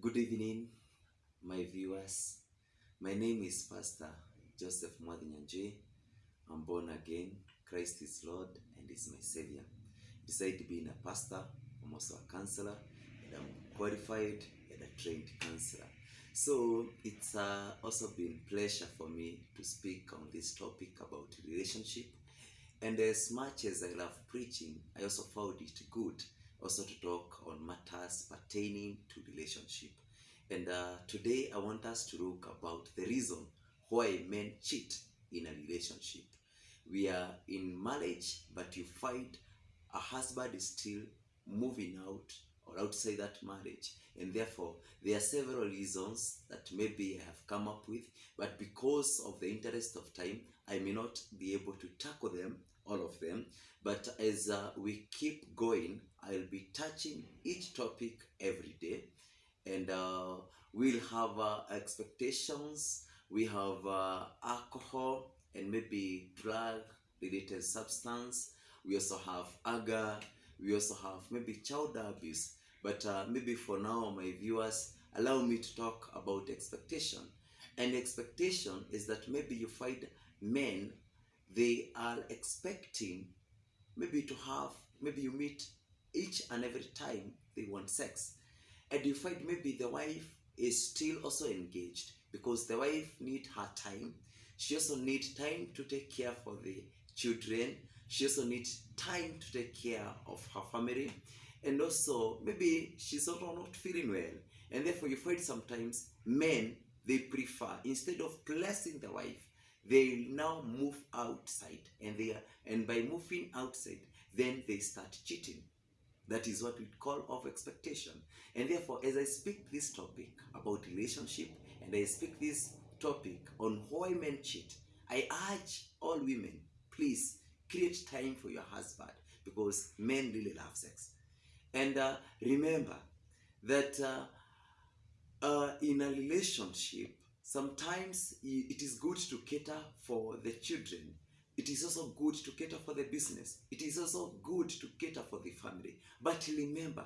Good evening, my viewers. My name is Pastor Joseph Mwadhinyanjui. I'm born again. Christ is Lord and is my Savior. Besides being a pastor, I'm also a counselor, and I'm qualified and a trained counselor. So it's uh, also been pleasure for me to speak on this topic about relationship. And as much as I love preaching, I also found it good also to talk on matters pertaining to relationship. And uh, today I want us to look about the reason why men cheat in a relationship. We are in marriage, but you find a husband is still moving out or outside that marriage. And therefore, there are several reasons that maybe I have come up with, but because of the interest of time, I may not be able to tackle them, all of them. But as uh, we keep going, I'll be touching each topic every day. And uh, we'll have uh, expectations, we have uh, alcohol and maybe drug related substance. We also have anger. We also have maybe child abuse. But uh, maybe for now, my viewers, allow me to talk about expectation. And expectation is that maybe you find men, they are expecting maybe to have, maybe you meet each and every time they want sex. And you find maybe the wife is still also engaged because the wife need her time. She also need time to take care for the children. She also needs time to take care of her family. And also maybe she's also not feeling well. And therefore you find sometimes men they prefer instead of blessing the wife, they now move outside and they are and by moving outside, then they start cheating. That is what we call of expectation. And therefore, as I speak this topic about relationship and I speak this topic on why men cheat, I urge all women, please create time for your husband because men really love sex. And uh, remember that uh, uh, in a relationship, sometimes it is good to cater for the children. It is also good to cater for the business. It is also good to cater for the family. But remember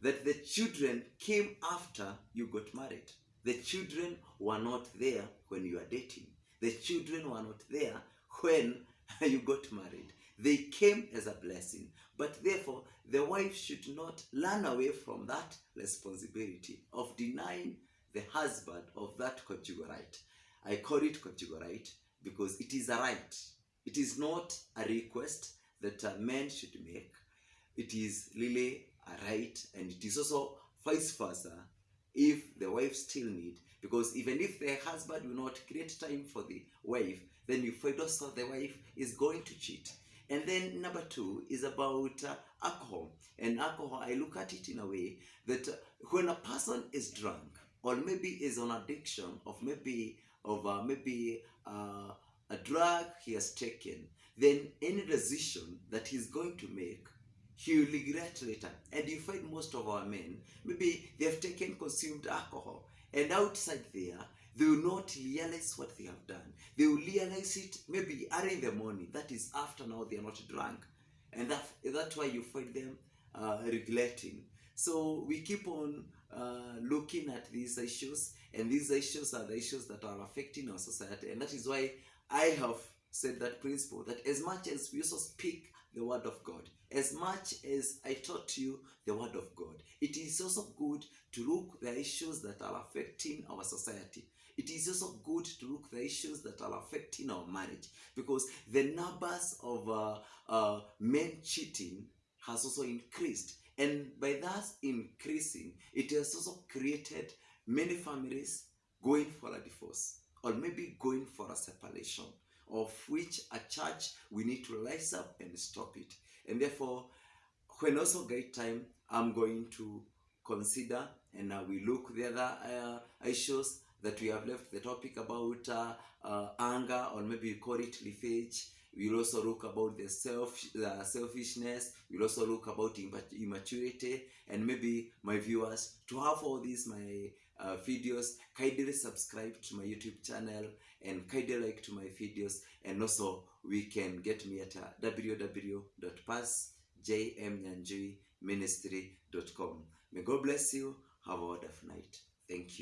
that the children came after you got married. The children were not there when you were dating. The children were not there when you got married. They came as a blessing. But therefore, the wife should not run away from that responsibility of denying the husband of that conjugal right. I call it conjugal right because it is a right. It is not a request that a man should make. It is really a right, and it is also vice versa if the wife still need because even if the husband will not create time for the wife then you find also the wife is going to cheat and then number two is about uh, alcohol and alcohol i look at it in a way that uh, when a person is drunk or maybe is on addiction of maybe of uh, maybe uh, a drug he has taken then any decision that he's going to make he will regret later. And you find most of our men, maybe they have taken consumed alcohol, and outside there, they will not realize what they have done. They will realize it maybe early in the morning. That is after now they are not drunk, and that that's why you find them uh, regretting. So we keep on uh, looking at these issues, and these issues are the issues that are affecting our society, and that is why I have said that principle that as much as we also speak the word of God, as much as I taught you the word of God, it is also good to look the issues that are affecting our society. It is also good to look the issues that are affecting our marriage because the numbers of uh, uh, men cheating has also increased, and by that increasing, it has also created many families going for a divorce or maybe going for a separation of which a church we need to rise up and stop it. And therefore when also get time i'm going to consider and we look the other uh, issues that we have left the topic about uh, uh, anger or maybe we call it leafage we'll also look about the self the selfishness. We'll also look about imma- immaturity. And maybe my viewers to have all these my uh, videos kindly subscribe to my youtube channel and kindly like to my videos. And also we can get me at uh, may god bless you. Have a wonderful night. Thank you.